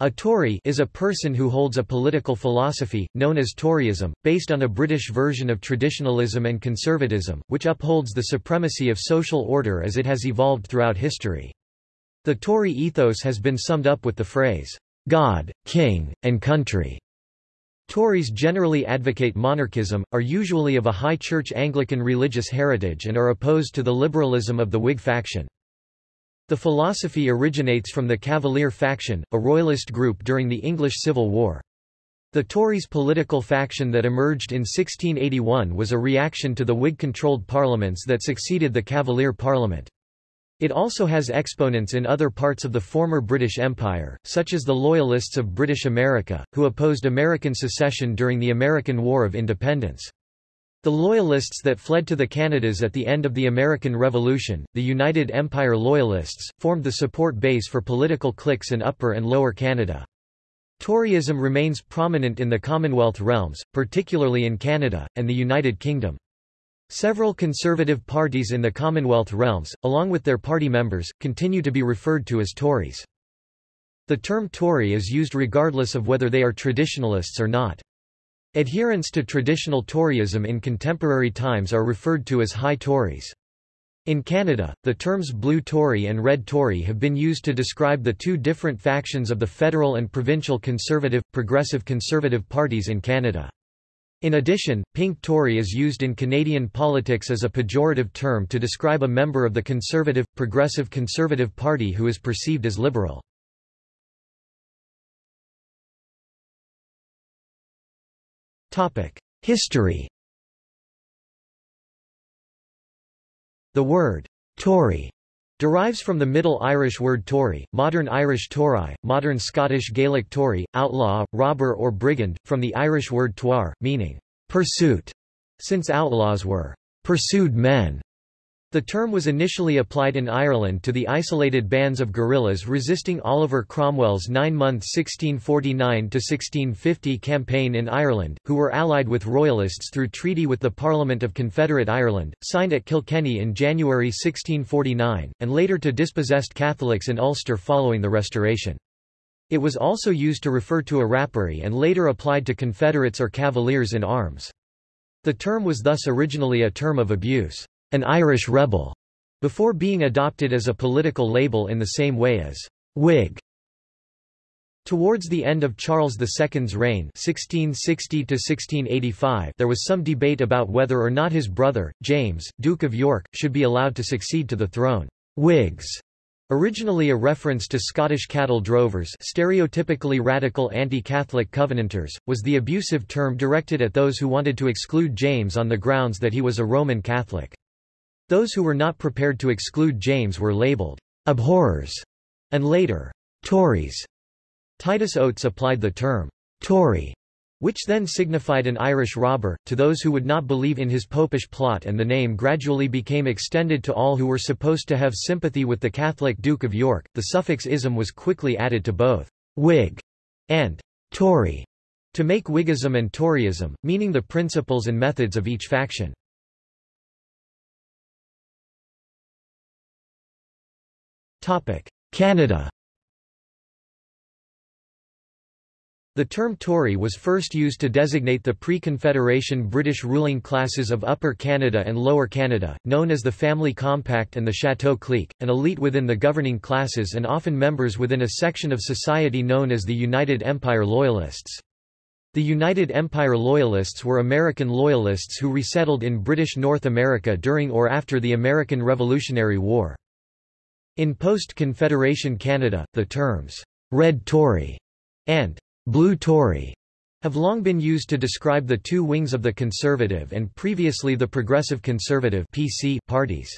A Tory is a person who holds a political philosophy, known as Toryism, based on a British version of traditionalism and conservatism, which upholds the supremacy of social order as it has evolved throughout history. The Tory ethos has been summed up with the phrase, God, King, and Country. Tories generally advocate monarchism, are usually of a high church Anglican religious heritage and are opposed to the liberalism of the Whig faction. The philosophy originates from the Cavalier faction, a royalist group during the English Civil War. The Tories' political faction that emerged in 1681 was a reaction to the Whig-controlled parliaments that succeeded the Cavalier Parliament. It also has exponents in other parts of the former British Empire, such as the Loyalists of British America, who opposed American secession during the American War of Independence. The Loyalists that fled to the Canadas at the end of the American Revolution, the United Empire Loyalists, formed the support base for political cliques in Upper and Lower Canada. Toryism remains prominent in the Commonwealth realms, particularly in Canada, and the United Kingdom. Several conservative parties in the Commonwealth realms, along with their party members, continue to be referred to as Tories. The term Tory is used regardless of whether they are traditionalists or not. Adherents to traditional Toryism in contemporary times are referred to as High Tories. In Canada, the terms Blue Tory and Red Tory have been used to describe the two different factions of the federal and provincial Conservative, Progressive Conservative parties in Canada. In addition, Pink Tory is used in Canadian politics as a pejorative term to describe a member of the Conservative, Progressive Conservative Party who is perceived as liberal. History The word Tory derives from the Middle Irish word Tory, modern Irish Tory, modern Scottish Gaelic Tory, outlaw, robber or brigand, from the Irish word tuar, meaning pursuit, since outlaws were pursued men. The term was initially applied in Ireland to the isolated bands of guerrillas resisting Oliver Cromwell's nine-month 1649–1650 campaign in Ireland, who were allied with Royalists through treaty with the Parliament of Confederate Ireland, signed at Kilkenny in January 1649, and later to dispossessed Catholics in Ulster following the Restoration. It was also used to refer to a rapparee and later applied to Confederates or Cavaliers in arms. The term was thus originally a term of abuse an Irish rebel, before being adopted as a political label in the same way as Whig. Towards the end of Charles II's reign 1660 there was some debate about whether or not his brother, James, Duke of York, should be allowed to succeed to the throne. Whigs Originally a reference to Scottish cattle drovers stereotypically radical anti-Catholic Covenanters, was the abusive term directed at those who wanted to exclude James on the grounds that he was a Roman Catholic. Those who were not prepared to exclude James were labeled abhorrers and later Tories. Titus Oates applied the term Tory, which then signified an Irish robber, to those who would not believe in his popish plot and the name gradually became extended to all who were supposed to have sympathy with the Catholic Duke of York. The suffix ism was quickly added to both Whig and Tory to make Whiggism and Toryism, meaning the principles and methods of each faction. Canada The term Tory was first used to designate the pre-Confederation British ruling classes of Upper Canada and Lower Canada, known as the Family Compact and the Chateau Clique, an elite within the governing classes and often members within a section of society known as the United Empire Loyalists. The United Empire Loyalists were American Loyalists who resettled in British North America during or after the American Revolutionary War. In post-Confederation Canada, the terms, Red Tory and Blue Tory have long been used to describe the two wings of the Conservative and previously the Progressive Conservative PC parties.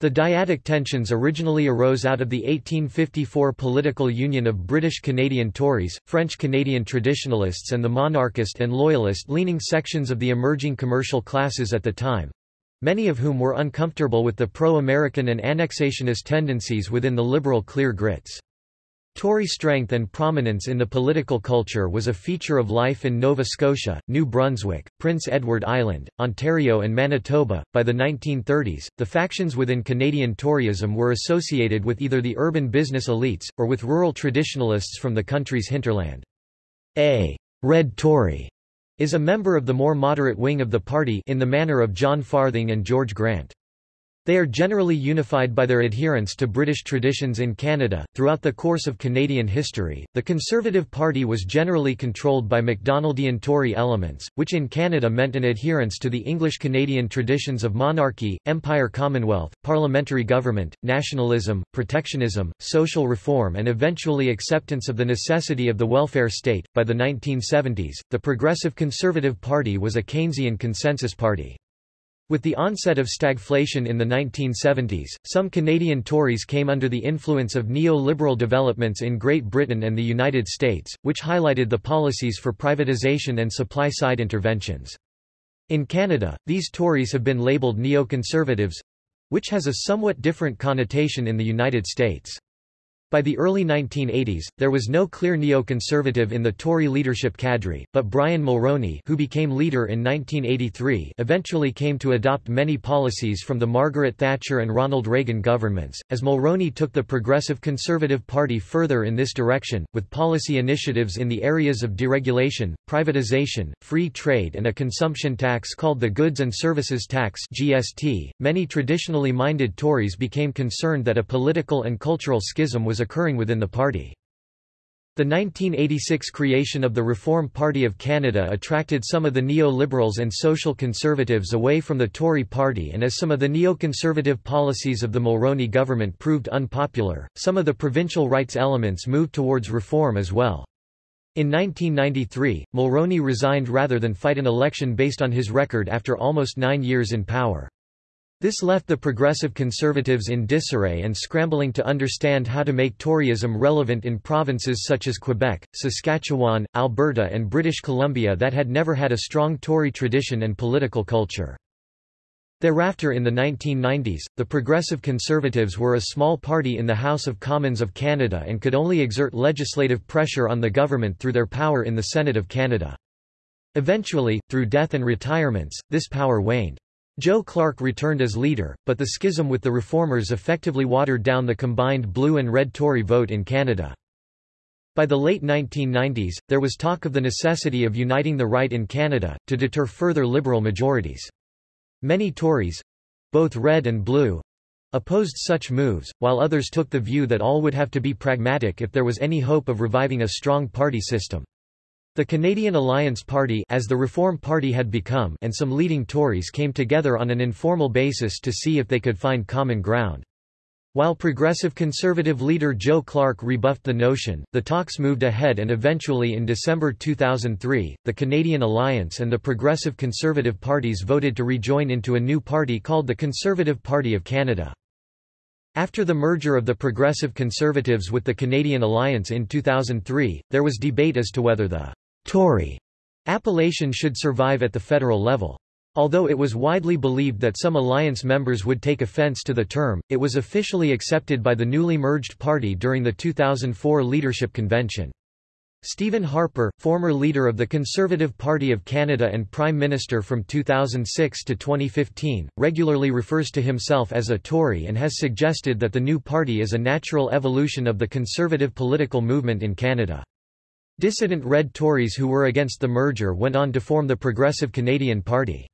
The dyadic tensions originally arose out of the 1854 political union of British Canadian Tories, French Canadian traditionalists and the monarchist and loyalist-leaning sections of the emerging commercial classes at the time, many of whom were uncomfortable with the pro-American and annexationist tendencies within the liberal Clear Grits. Tory strength and prominence in the political culture was a feature of life in Nova Scotia, New Brunswick, Prince Edward Island, Ontario, and Manitoba. By the 1930s, the factions within Canadian Toryism were associated with either the urban business elites, or with rural traditionalists from the country's hinterland. A Red Tory is a member of the more moderate wing of the party in the manner of John Farthing and George Grant. They are generally unified by their adherence to British traditions in Canada. Throughout the course of Canadian history, the Conservative Party was generally controlled by Macdonaldian Tory elements, which in Canada meant an adherence to the English Canadian traditions of monarchy, empire commonwealth, parliamentary government, nationalism, protectionism, social reform, and eventually acceptance of the necessity of the welfare state. By the 1970s, the Progressive Conservative Party was a Keynesian consensus party. With the onset of stagflation in the 1970s, some Canadian Tories came under the influence of neo-liberal developments in Great Britain and the United States, which highlighted the policies for privatization and supply-side interventions. In Canada, these Tories have been labelled neoconservatives—which has a somewhat different connotation in the United States. By the early 1980s, there was no clear neoconservative in the Tory leadership cadre, but Brian Mulroney who became leader in 1983 eventually came to adopt many policies from the Margaret Thatcher and Ronald Reagan governments, as Mulroney took the Progressive Conservative Party further in this direction, with policy initiatives in the areas of deregulation, privatization, free trade and a consumption tax called the Goods and Services Tax GST. .Many traditionally minded Tories became concerned that a political and cultural schism was was occurring within the party. The 1986 creation of the Reform Party of Canada attracted some of the neo-liberals and social conservatives away from the Tory party and as some of the neoconservative policies of the Mulroney government proved unpopular, some of the provincial rights elements moved towards reform as well. In 1993, Mulroney resigned rather than fight an election based on his record after almost nine years in power. This left the progressive conservatives in disarray and scrambling to understand how to make Toryism relevant in provinces such as Quebec, Saskatchewan, Alberta and British Columbia that had never had a strong Tory tradition and political culture. Thereafter in the 1990s, the Progressive Conservatives were a small party in the House of Commons of Canada and could only exert legislative pressure on the government through their power in the Senate of Canada. Eventually, through death and retirements, this power waned. Joe Clark returned as leader, but the schism with the Reformers effectively watered down the combined blue and red Tory vote in Canada. By the late 1990s, there was talk of the necessity of uniting the right in Canada, to deter further Liberal majorities. Many Tories—both red and blue—opposed such moves, while others took the view that all would have to be pragmatic if there was any hope of reviving a strong party system. The Canadian Alliance Party as the Reform Party had become and some leading Tories came together on an informal basis to see if they could find common ground. While Progressive Conservative leader Joe Clark rebuffed the notion, the talks moved ahead and eventually in December 2003, the Canadian Alliance and the Progressive Conservative parties voted to rejoin into a new party called the Conservative Party of Canada. After the merger of the Progressive Conservatives with the Canadian Alliance in 2003, there was debate as to whether the Tory appellation should survive at the federal level. Although it was widely believed that some alliance members would take offense to the term, it was officially accepted by the newly merged party during the 2004 leadership convention. Stephen Harper, former leader of the Conservative Party of Canada and Prime Minister from 2006 to 2015, regularly refers to himself as a Tory and has suggested that the new party is a natural evolution of the conservative political movement in Canada. Dissident Red Tories who were against the merger went on to form the Progressive Canadian Party.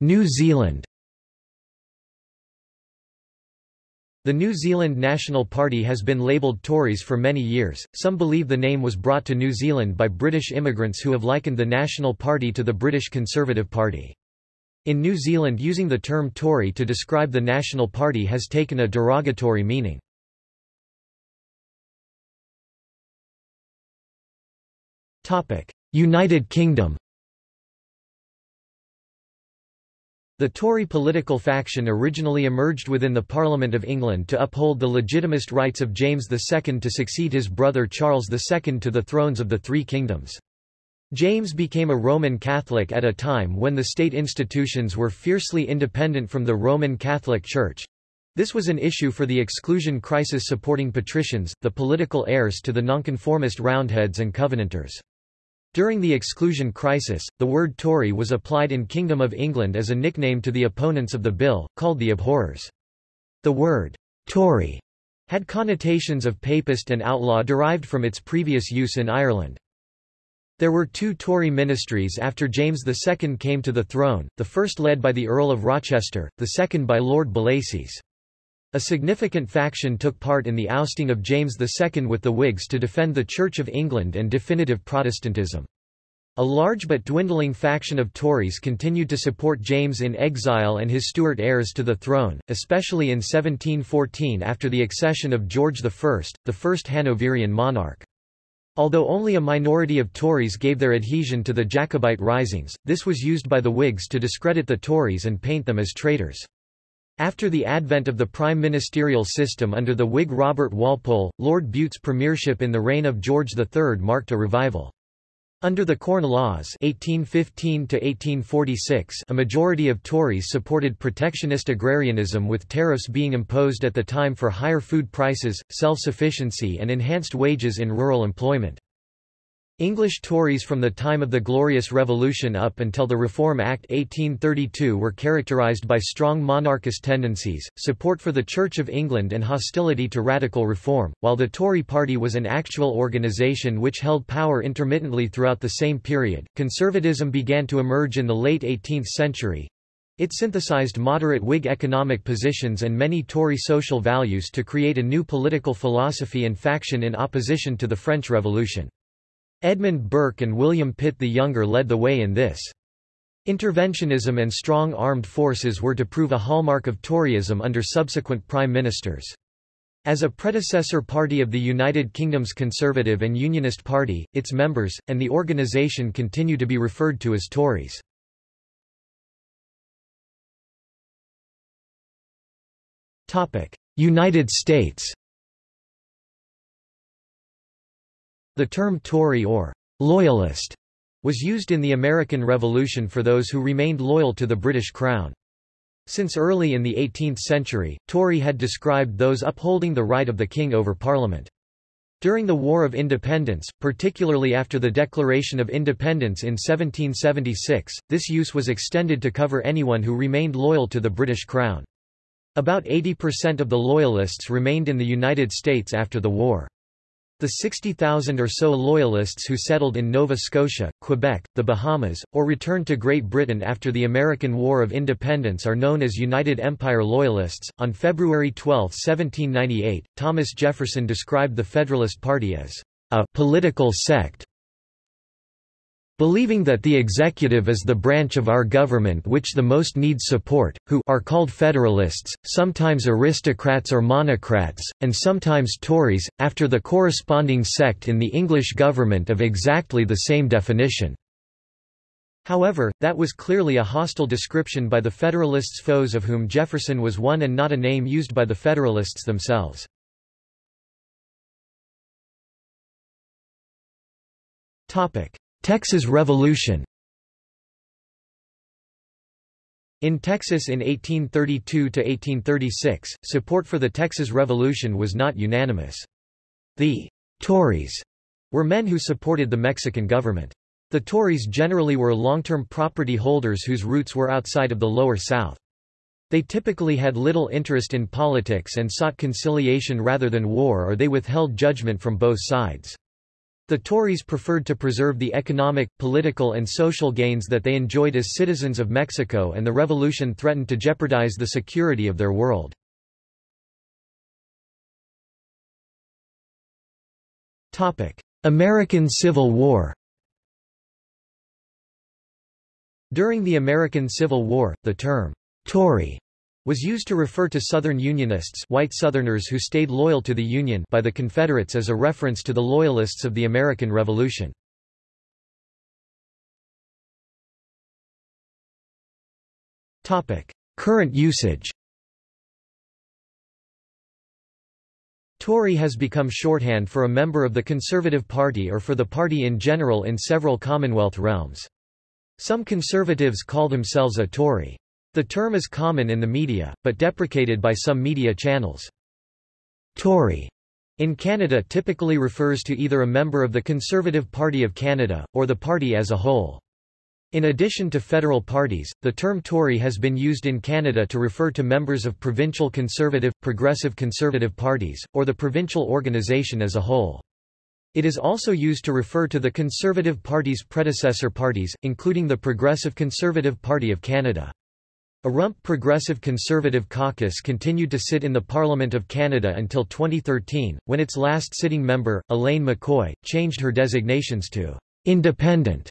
New Zealand The New Zealand National Party has been labelled Tories for many years. Some believe the name was brought to New Zealand by British immigrants who have likened the National Party to the British Conservative Party. In New Zealand using the term Tory to describe the National Party has taken a derogatory meaning. United Kingdom The Tory political faction originally emerged within the Parliament of England to uphold the legitimist rights of James II to succeed his brother Charles II to the thrones of the Three Kingdoms. James became a Roman Catholic at a time when the state institutions were fiercely independent from the Roman Catholic Church. This was an issue for the exclusion crisis supporting patricians, the political heirs to the nonconformist Roundheads and Covenanters. During the exclusion crisis, the word Tory was applied in Kingdom of England as a nickname to the opponents of the bill, called the abhorrers. The word Tory had connotations of papist and outlaw derived from its previous use in Ireland. There were two Tory ministries after James II came to the throne, the first led by the Earl of Rochester, the second by Lord Bellasyse. A significant faction took part in the ousting of James II with the Whigs to defend the Church of England and definitive Protestantism. A large but dwindling faction of Tories continued to support James in exile and his Stuart heirs to the throne, especially in 1714 after the accession of George I, the first Hanoverian monarch. Although only a minority of Tories gave their adhesion to the Jacobite risings, this was used by the Whigs to discredit the Tories and paint them as traitors. After the advent of the prime ministerial system under the Whig Robert Walpole, Lord Bute's premiership in the reign of George III marked a revival. Under the Corn Laws 1815 a majority of Tories supported protectionist agrarianism with tariffs being imposed at the time for higher food prices, self-sufficiency and enhanced wages in rural employment. English Tories from the time of the Glorious Revolution up until the Reform Act 1832 were characterised by strong monarchist tendencies, support for the Church of England and hostility to radical reform, while the Tory party was an actual organisation which held power intermittently throughout the same period. Conservatism began to emerge in the late 18th century. It synthesized moderate Whig economic positions and many Tory social values to create a new political philosophy and faction in opposition to the French Revolution. Edmund Burke and William Pitt the Younger led the way in this. Interventionism and strong armed forces were to prove a hallmark of Toryism under subsequent prime ministers. As a predecessor party of the United Kingdom's Conservative and Unionist Party, its members, and the organisation continue to be referred to as Tories. United States The term Tory or Loyalist was used in the American Revolution for those who remained loyal to the British Crown. Since early in the 18th century, Tory had described those upholding the right of the king over Parliament. During the War of Independence, particularly after the Declaration of Independence in 1776, this use was extended to cover anyone who remained loyal to the British Crown. About 80% of the Loyalists remained in the United States after the war. The 60,000 or so Loyalists who settled in Nova Scotia, Quebec, the Bahamas, or returned to Great Britain after the American War of Independence are known as United Empire Loyalists. On February 12, 1798, Thomas Jefferson described the Federalist Party as a political sect Believing that the executive is the branch of our government which the most needs support, who are called Federalists, sometimes aristocrats or monocrats, and sometimes Tories, after the corresponding sect in the English government of exactly the same definition. However, that was clearly a hostile description by the Federalists' foes of whom Jefferson was one and not a name used by the Federalists themselves. Topic. Texas Revolution In Texas in 1832–1836, support for the Texas Revolution was not unanimous. The Tories were men who supported the Mexican government. The Tories generally were long-term property holders whose roots were outside of the Lower South. They typically had little interest in politics and sought conciliation rather than war or they withheld judgment from both sides. The Tories preferred to preserve the economic, political and social gains that they enjoyed as citizens of Mexico and the revolution threatened to jeopardize the security of their world. American Civil War During the American Civil War, the term, Tory was used to refer to Southern Unionists white Southerners who stayed loyal to the Union by the Confederates as a reference to the Loyalists of the American Revolution. Current usage Tory Current usage Tory has become shorthand for a member of the Conservative Party or for the party in general in several Commonwealth realms. Some Conservatives call themselves a Tory. The term is common in the media, but deprecated by some media channels. Tory in Canada typically refers to either a member of the Conservative Party of Canada, or the party as a whole. In addition to federal parties, the term Tory has been used in Canada to refer to members of provincial conservative, progressive conservative parties, or the provincial organization as a whole. It is also used to refer to the Conservative Party's predecessor parties, including the Progressive Conservative Party of Canada. A rump Progressive Conservative caucus continued to sit in the Parliament of Canada until 2013, when its last sitting member, Elaine McCoy, changed her designations to independent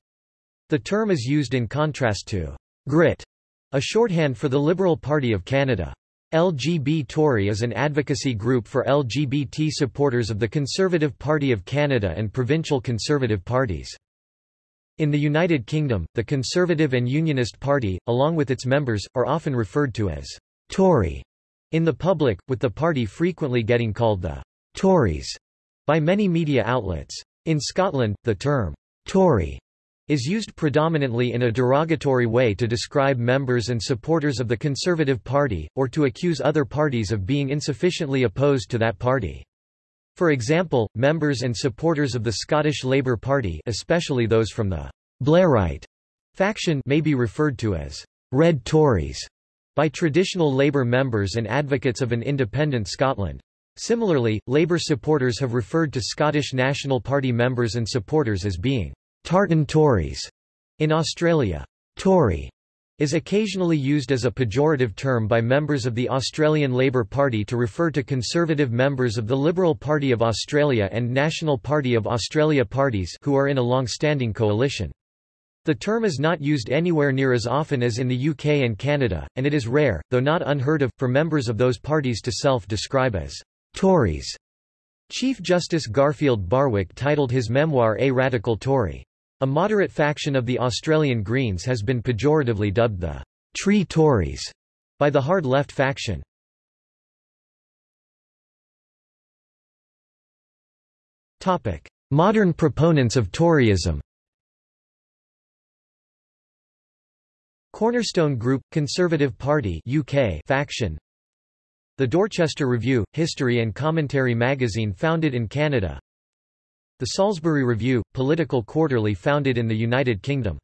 the term is used in contrast to Grit, a shorthand for the Liberal Party of Canada. LGB Tory is an advocacy group for LGBT supporters of the Conservative Party of Canada and provincial Conservative parties. In the United Kingdom, the Conservative and Unionist Party, along with its members, are often referred to as Tory in the public, with the party frequently getting called the Tories by many media outlets. In Scotland, the term Tory is used predominantly in a derogatory way to describe members and supporters of the Conservative Party, or to accuse other parties of being insufficiently opposed to that party. For example, members and supporters of the Scottish Labour Party especially those from the Blairite faction may be referred to as Red Tories by traditional Labour members and advocates of an independent Scotland. Similarly, Labour supporters have referred to Scottish National Party members and supporters as being Tartan Tories. In Australia, Tory is occasionally used as a pejorative term by members of the Australian Labor Party to refer to conservative members of the Liberal Party of Australia and National Party of Australia parties who are in a long-standing coalition. The term is not used anywhere near as often as in the UK and Canada, and it is rare, though not unheard of, for members of those parties to self-describe as Tories. Chief Justice Garfield Barwick titled his memoir A Radical Tory. A moderate faction of the Australian Greens has been pejoratively dubbed the Tree Tories by the hard left faction. Topic: Modern proponents of Toryism Cornerstone Group – Conservative Party UK faction. The Dorchester Review – History and Commentary magazine founded in Canada the Salisbury Review, political quarterly founded in the United Kingdom.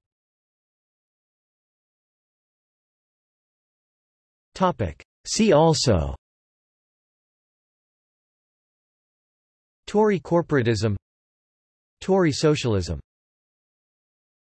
See also. Tory corporatism. Tory socialism